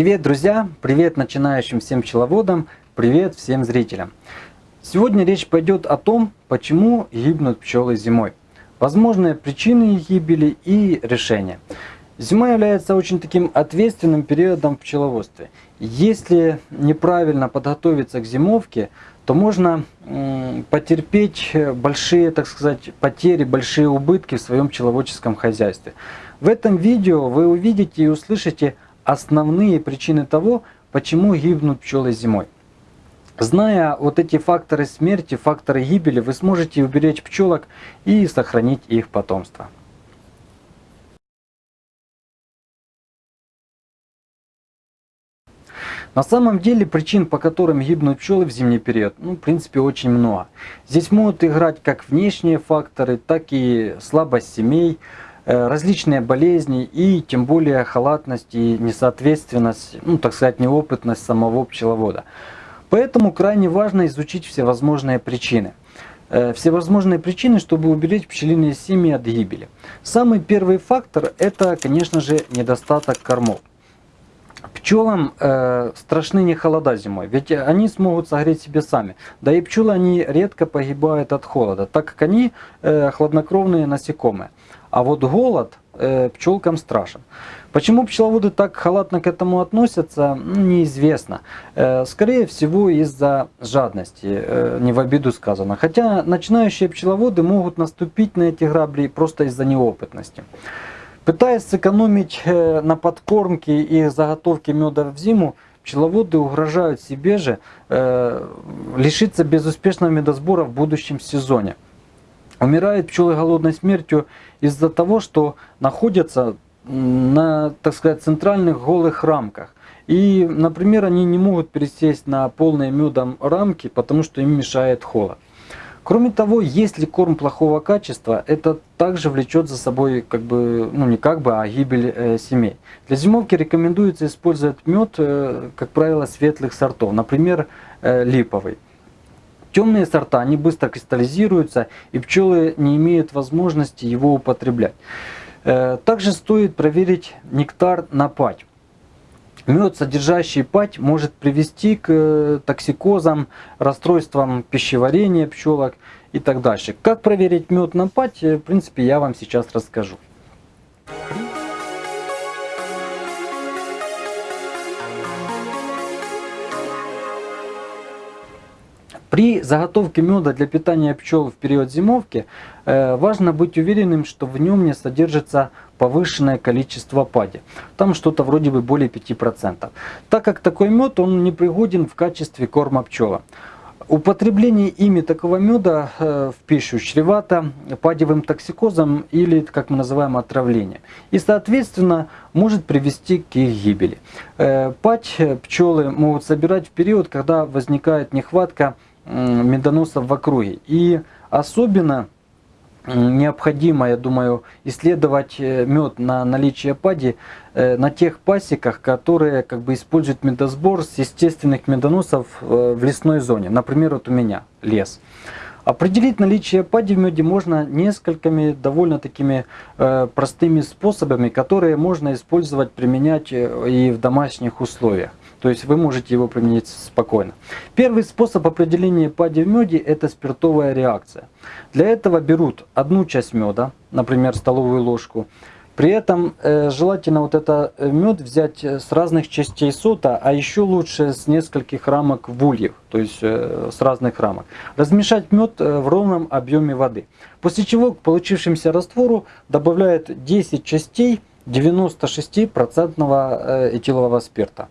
Привет, друзья! Привет начинающим всем пчеловодам! Привет всем зрителям! Сегодня речь пойдет о том, почему гибнут пчелы зимой. Возможные причины их гибели и решения. Зима является очень таким ответственным периодом в пчеловодстве. Если неправильно подготовиться к зимовке, то можно потерпеть большие, так сказать, потери, большие убытки в своем пчеловодческом хозяйстве. В этом видео вы увидите и услышите основные причины того, почему гибнут пчелы зимой. Зная вот эти факторы смерти, факторы гибели, вы сможете уберечь пчелок и сохранить их потомство. На самом деле причин, по которым гибнут пчелы в зимний период, ну, в принципе, очень много. Здесь могут играть как внешние факторы, так и слабость семей, различные болезни и тем более халатность и несоответственность, ну так сказать, неопытность самого пчеловода. Поэтому крайне важно изучить всевозможные причины. Э, всевозможные причины, чтобы уберечь пчелиные семьи от гибели. Самый первый фактор это, конечно же, недостаток кормов. Пчелам э, страшны не холода зимой, ведь они смогут согреть себе сами. Да и пчелы они редко погибают от холода, так как они э, хладнокровные насекомые. А вот голод э, пчелкам страшен. Почему пчеловоды так халатно к этому относятся, ну, неизвестно. Э, скорее всего из-за жадности, э, не в обиду сказано. Хотя начинающие пчеловоды могут наступить на эти грабли просто из-за неопытности. Пытаясь сэкономить на подкормке и заготовке меда в зиму, пчеловоды угрожают себе же э, лишиться безуспешного медосбора в будущем сезоне. Умирают пчелы голодной смертью из-за того, что находятся на, так сказать, центральных голых рамках. И, например, они не могут пересесть на полные медом рамки, потому что им мешает холод. Кроме того, если корм плохого качества, это также влечет за собой, как бы, ну не как бы, а гибель э, семей. Для зимовки рекомендуется использовать мед, э, как правило, светлых сортов, например, э, липовый. Темные сорта, они быстро кристаллизируются, и пчелы не имеют возможности его употреблять. Э, также стоит проверить нектар на пать. Мед, содержащий пать, может привести к э, токсикозам, расстройствам пищеварения пчелок и так дальше. Как проверить мед на пать, э, в принципе, я вам сейчас расскажу. При заготовке меда для питания пчел в период зимовки э, важно быть уверенным, что в нем не содержится повышенное количество пади. Там что-то вроде бы более 5%. Так как такой мед он не пригоден в качестве корма пчела. Употребление ими такого меда э, в пищу чревато падевым токсикозом или, как мы называем, отравлением. И, соответственно, может привести к их гибели. Э, падь пчелы могут собирать в период, когда возникает нехватка медоносов в округе. И особенно необходимо, я думаю, исследовать э, мед на наличие пади э, на тех пасеках, которые как бы используют медосбор с естественных медоносов э, в лесной зоне. Например, вот у меня лес. Определить наличие пади в меде можно несколькими довольно такими простыми способами, которые можно использовать, применять и в домашних условиях. То есть вы можете его применить спокойно. Первый способ определения пади в меде это спиртовая реакция. Для этого берут одну часть меда, например столовую ложку. При этом э, желательно вот это э, мед взять с разных частей сота, а еще лучше с нескольких рамок вульев, то есть э, с разных рамок. Размешать мед э, в ровном объеме воды. После чего к получившемуся раствору добавляют 10 частей 96% э, этилового спирта.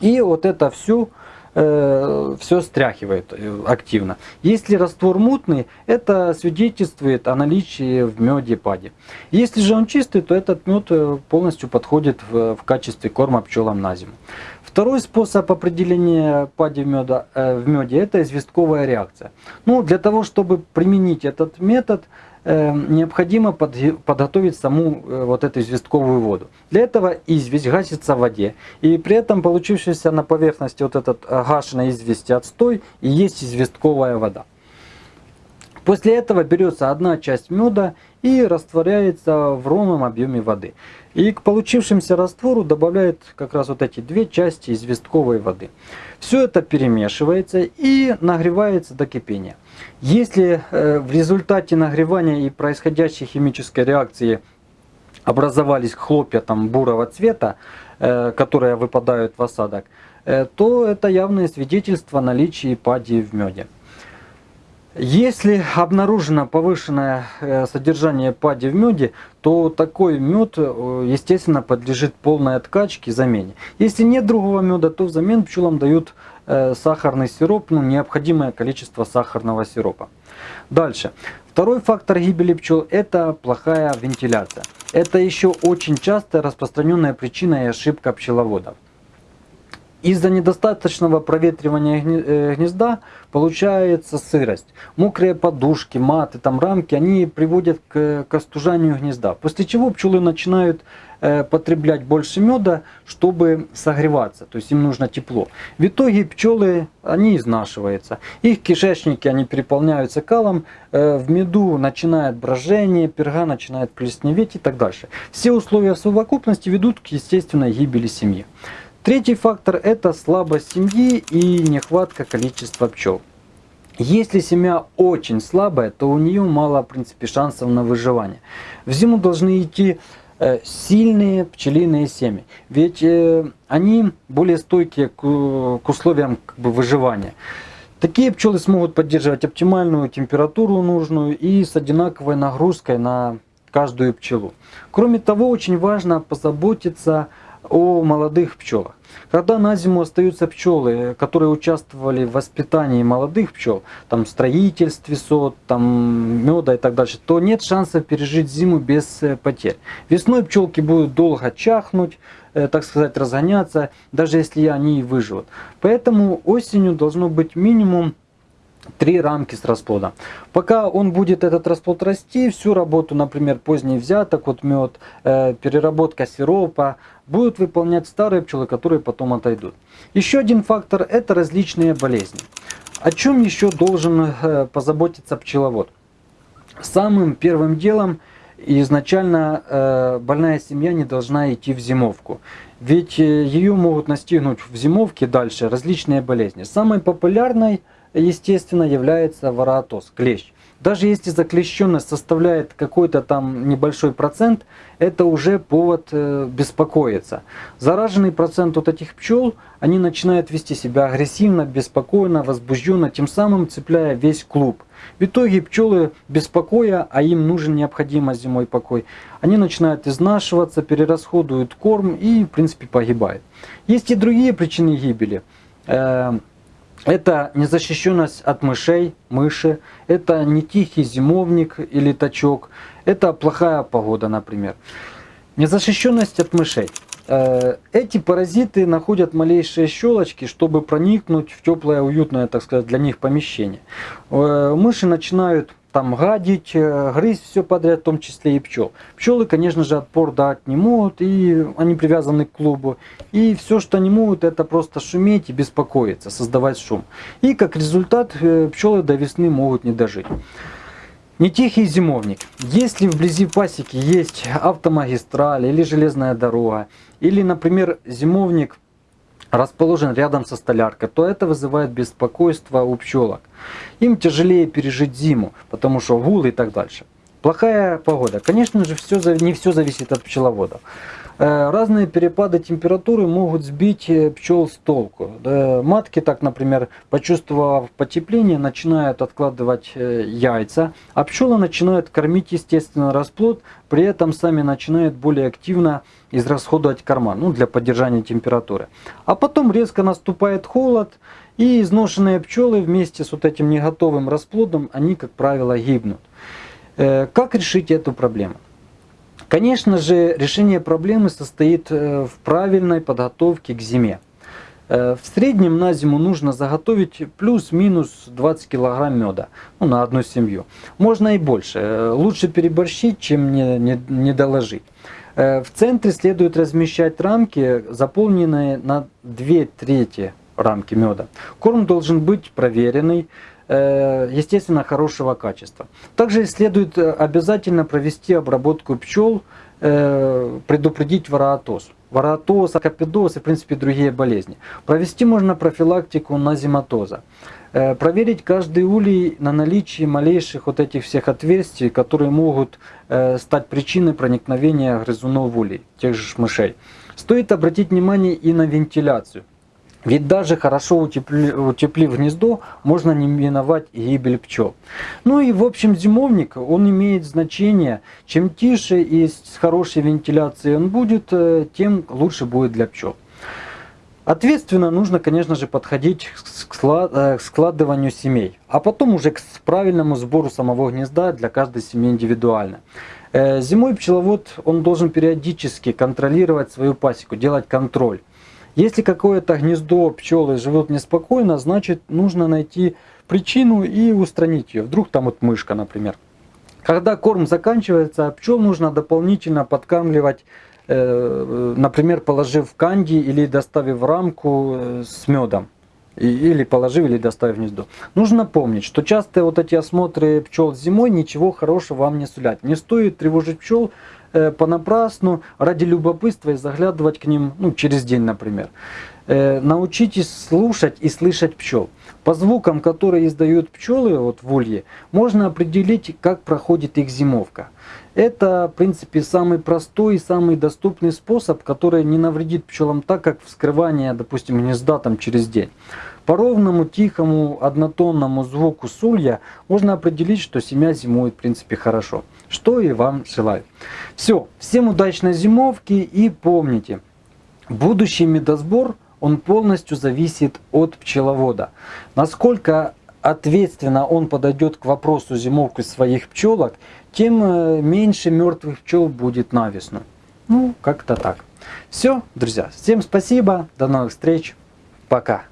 И вот это все, э, все стряхивает э, активно. Если раствор мутный, это свидетельствует о наличии в меде пади. Если же он чистый, то этот мед э, полностью подходит в, в качестве корма пчелам на зиму. Второй способ определения пади в, меда, в меде это известковая реакция. Ну, для того, чтобы применить этот метод, необходимо подготовить саму э, вот эту известковую воду. Для этого известь гасится в воде. И при этом получившийся на поверхности вот этот э, гашенной извести отстой и есть известковая вода. После этого берется одна часть меда и растворяется в ровном объеме воды. И к получившемуся раствору добавляют как раз вот эти две части известковой воды. Все это перемешивается и нагревается до кипения. Если э, в результате нагревания и происходящей химической реакции образовались хлопья там бурого цвета, э, которые выпадают в осадок, э, то это явное свидетельство наличия падии в меде. Если обнаружено повышенное содержание пади в меде, то такой мед, естественно, подлежит полной откачке, замене. Если нет другого меда, то взамен пчелам дают сахарный сироп, ну, необходимое количество сахарного сиропа. Дальше. Второй фактор гибели пчел – это плохая вентиляция. Это еще очень частая распространенная причина и ошибка пчеловодов. Из-за недостаточного проветривания э, гнезда получается сырость. Мокрые подушки, маты, там рамки, они приводят к, к остужанию гнезда. После чего пчелы начинают э, потреблять больше меда, чтобы согреваться. То есть им нужно тепло. В итоге пчелы, они изнашиваются. Их кишечники, они переполняются калом. Э, в меду начинает брожение, перга начинает плесневеть и так дальше. Все условия совокупности ведут к естественной гибели семьи. Третий фактор – это слабость семьи и нехватка количества пчел. Если семья очень слабая, то у нее мало, в принципе, шансов на выживание. В зиму должны идти э, сильные пчелиные семьи, ведь э, они более стойкие к, условиям как бы, выживания. Такие пчелы смогут поддерживать оптимальную температуру нужную и с одинаковой нагрузкой на каждую пчелу. Кроме того, очень важно позаботиться о молодых пчелах. Когда на зиму остаются пчелы, которые участвовали в воспитании молодых пчел, там строительстве сот, там меда и так дальше, то нет шансов пережить зиму без э, потерь. Весной пчелки будут долго чахнуть, э, так сказать, разгоняться, даже если они и выживут. Поэтому осенью должно быть минимум три рамки с расплода. Пока он будет этот расплод расти, всю работу, например, поздний взяток, вот мед, э, переработка сиропа, будут выполнять старые пчелы, которые потом отойдут. Еще один фактор – это различные болезни. О чем еще должен э, позаботиться пчеловод? Самым первым делом изначально э, больная семья не должна идти в зимовку. Ведь э, ее могут настигнуть в зимовке дальше различные болезни. Самой популярной – естественно, является вороатоз, клещ. Даже если заклещенность составляет какой-то там небольшой процент, это уже повод э, беспокоиться. Зараженный процент вот этих пчел, они начинают вести себя агрессивно, беспокойно, возбужденно, тем самым цепляя весь клуб. В итоге пчелы беспокоя, а им нужен необходимо зимой покой, они начинают изнашиваться, перерасходуют корм и в принципе погибают. Есть и другие причины гибели. Это незащищенность от мышей, мыши, это не тихий зимовник или тачок, это плохая погода, например. Незащищенность от мышей. Э, эти паразиты находят малейшие щелочки, чтобы проникнуть в теплое, уютное, так сказать, для них помещение. Э, мыши начинают там гадить, э, грызть все подряд, в том числе и пчел. Пчелы, конечно же, отпор дать не могут, и они привязаны к клубу. И все, что они могут, это просто шуметь и беспокоиться, создавать шум. И как результат, э, пчелы до весны могут не дожить. Не тихий зимовник. Если вблизи пасеки есть автомагистраль или железная дорога, или, например, зимовник расположен рядом со столяркой, то это вызывает беспокойство у пчелок. Им тяжелее пережить зиму, потому что гул и так дальше. Плохая погода. Конечно же, все, не все зависит от пчеловодов. Э, разные перепады температуры могут сбить э, пчел с толку. Матки, так, например, почувствовав потепление, начинают откладывать э, яйца, а пчелы начинают кормить естественно расплод, при этом сами начинают более активно израсходовать корма ну, для поддержания температуры. А потом резко наступает холод, и изношенные пчелы вместе с вот этим неготовым расплодом, они, как правило, гибнут. Как решить эту проблему? Конечно же, решение проблемы состоит э, в правильной подготовке к зиме. Э, в среднем на зиму нужно заготовить плюс-минус 20 килограмм меда ну, на одну семью. Можно и больше. Э, лучше переборщить, чем не, не, не доложить. В центре следует размещать рамки, заполненные на 2 трети рамки меда. Корм должен быть проверенный, естественно, хорошего качества. Также следует э, обязательно провести обработку пчел, предупредить вороотоз. Вороотоз, акопидоз и, в принципе, другие болезни. Провести можно профилактику назиматоза. Проверить каждый улей на наличие малейших вот этих всех отверстий, которые могут стать причиной проникновения грызунов улей, тех же мышей. Стоит обратить внимание и на вентиляцию. Ведь даже хорошо утепли, утеплив гнездо, можно не миновать гибель пчел. Ну и в общем зимовник, он имеет значение. Чем тише и с хорошей вентиляцией он будет, э, тем лучше будет для пчел. Ответственно нужно, конечно же, подходить э, к складыванию семей, а потом уже к правильному сбору самого гнезда для каждой семьи индивидуально. Э, зимой пчеловод он должен периодически контролировать свою пасеку, делать контроль. Если какое-то гнездо пчелы живет неспокойно, значит нужно найти причину и устранить ее. Вдруг там вот мышка, например. Когда корм заканчивается, пчел нужно дополнительно подкармливать, э, например, положив канди или доставив рамку э, с медом. Или положив, или доставив гнездо. Нужно помнить, что часто вот эти осмотры пчел зимой ничего хорошего вам не сулят. Не стоит тревожить пчел Э, понапрасну, ради любопытства и заглядывать к ним ну, через день, например. Э, научитесь слушать и слышать пчел. По звукам, которые издают пчелы вот в улье, можно определить, как проходит их зимовка. Это, в принципе, самый простой и самый доступный способ, который не навредит пчелам так, как вскрывание, допустим, гнезда там через день. По ровному, тихому, однотонному звуку сулья можно определить, что семья зимует, в принципе, хорошо что и вам желаю. Все, всем удачной зимовки и помните, будущий медосбор, он полностью зависит от пчеловода. Насколько ответственно он подойдет к вопросу зимовки своих пчелок, тем э, меньше мертвых пчел будет на весну. Ну, как-то так. Все, друзья, всем спасибо, до новых встреч, пока.